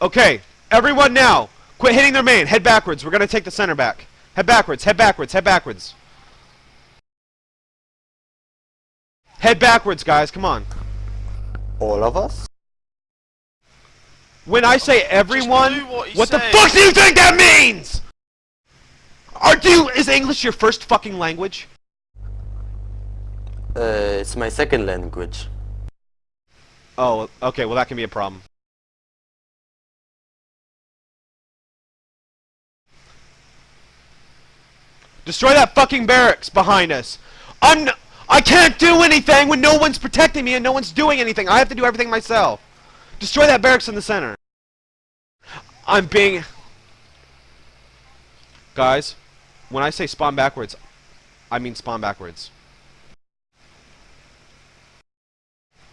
Okay, everyone now, quit hitting their main. Head backwards. We're gonna take the center back. Head backwards. Head backwards. Head backwards. Head backwards, guys. Come on. All of us? When I say everyone, what he what the says. fuck do you think that means? Are you is English your first fucking language? Uh, it's my second language. Oh, okay. Well, that can be a problem. Destroy that fucking barracks behind us. I'm. I can't do anything when no one's protecting me and no one's doing anything. I have to do everything myself. Destroy that barracks in the center. I'm being. Guys, when I say spawn backwards, I mean spawn backwards.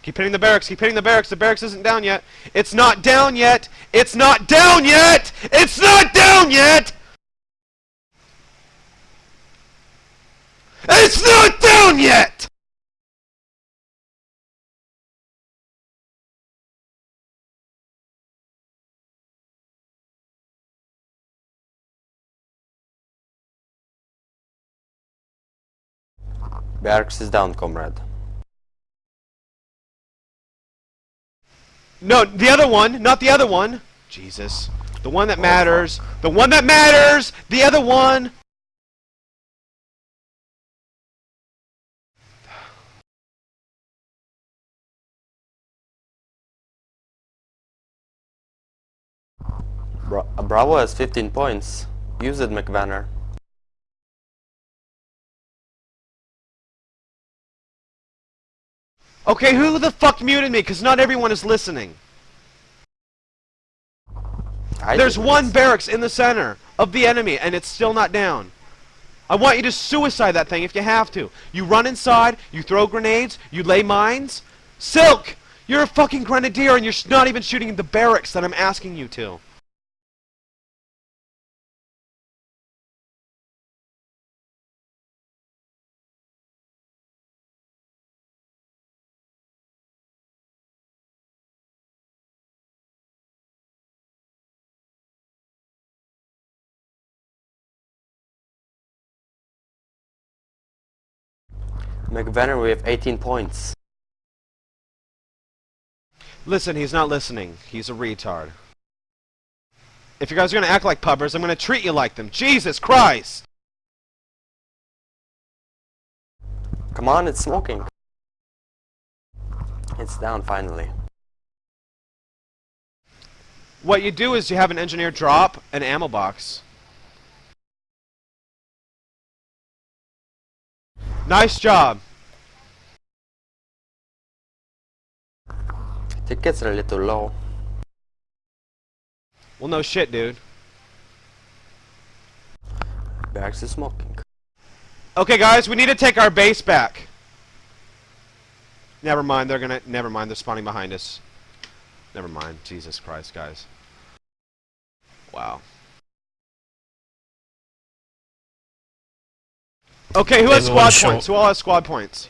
Keep hitting the barracks, keep hitting the barracks. The barracks isn't down yet. It's not down yet! It's not down yet! It's not down yet! It's not down yet! Barracks is down, comrade. No, the other one, not the other one. Jesus. The one that oh, matters. The one that matters! The other one! Bra Bravo has 15 points. Use it, McVanner. Okay, who the fuck muted me? Because not everyone is listening. I There's one barracks in the center of the enemy, and it's still not down. I want you to suicide that thing if you have to. You run inside, you throw grenades, you lay mines. Silk! You're a fucking grenadier, and you're not even shooting at the barracks that I'm asking you to. McVanner, we have 18 points. Listen, he's not listening. He's a retard. If you guys are gonna act like pubbers, I'm gonna treat you like them. Jesus Christ! Come on, it's smoking. It's down finally. What you do is you have an engineer drop an ammo box. Nice job. Tickets are a little low. Well, no shit, dude. Barracks is smoking. Okay, guys, we need to take our base back. Never mind, they're gonna. Never mind, they're spawning behind us. Never mind. Jesus Christ, guys. Wow. Okay, who has squad shot. points? Who all has squad points?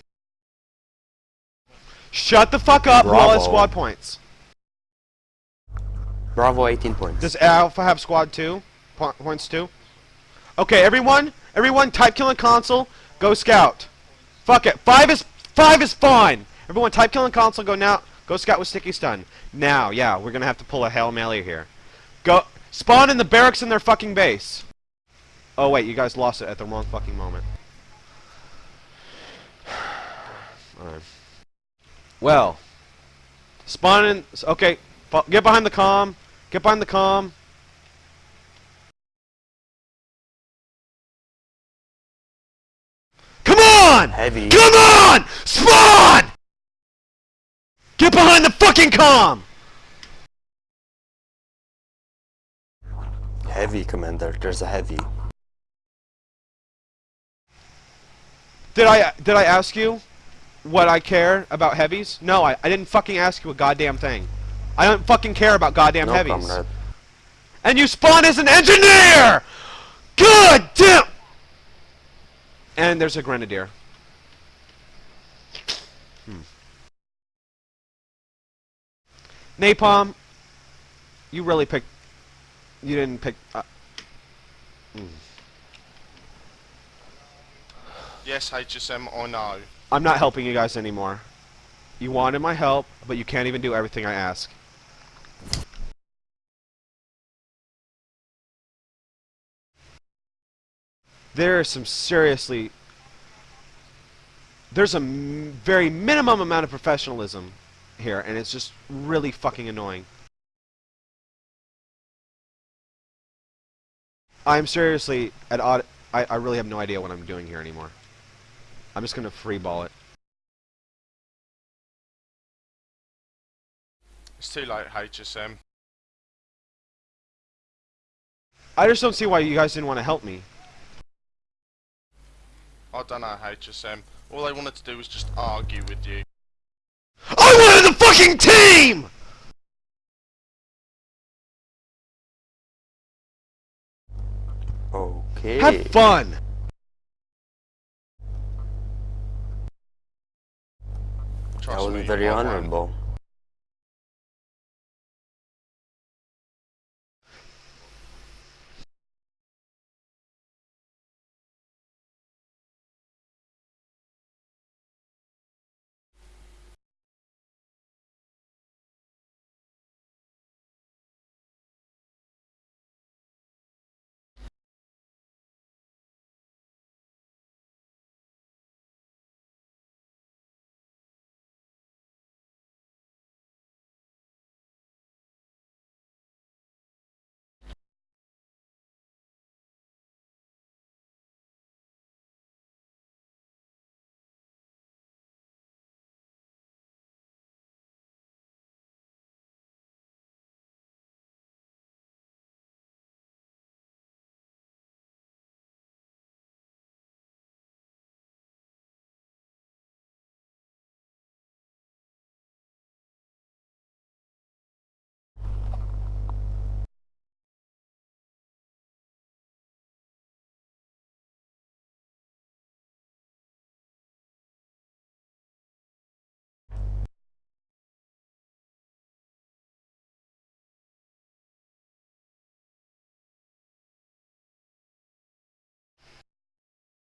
Shut the fuck up! Who all has squad points? Bravo, 18 points. Does Alpha have squad two? Po points two? Okay, everyone, everyone, type killing console, go scout. Fuck it, five is five is fine. Everyone, type killing console, go now, go scout with sticky stun. Now, yeah, we're gonna have to pull a hail mary here. Go spawn in the barracks in their fucking base. Oh wait, you guys lost it at the wrong fucking moment. Well, spawn in. Okay, get behind the com. Get behind the com. Come on! Heavy. Come on! Spawn! Get behind the fucking com! Heavy, Commander. There's a heavy. Did I did I ask you what I care about heavies? No, I, I didn't fucking ask you a goddamn thing. I don't fucking care about goddamn No, heavies. comrade. And you spawn as an engineer! God damn! And there's a grenadier. Hmm. Napalm, You really picked. You didn't pick. Uh, Yes, HSM, I know. I'm not helping you guys anymore. You wanted my help, but you can't even do everything I ask. There is some seriously. There's a very minimum amount of professionalism here, and it's just really fucking annoying. I'm seriously at odd. I, I really have no idea what I'm doing here anymore. I'm just gonna free ball it. It's too late, HSM. I just don't see why you guys didn't want to help me. I don't know, HSM. All they wanted to do was just argue with you. I wanted the fucking team! Okay. Have fun! That Trust was me, very honorable.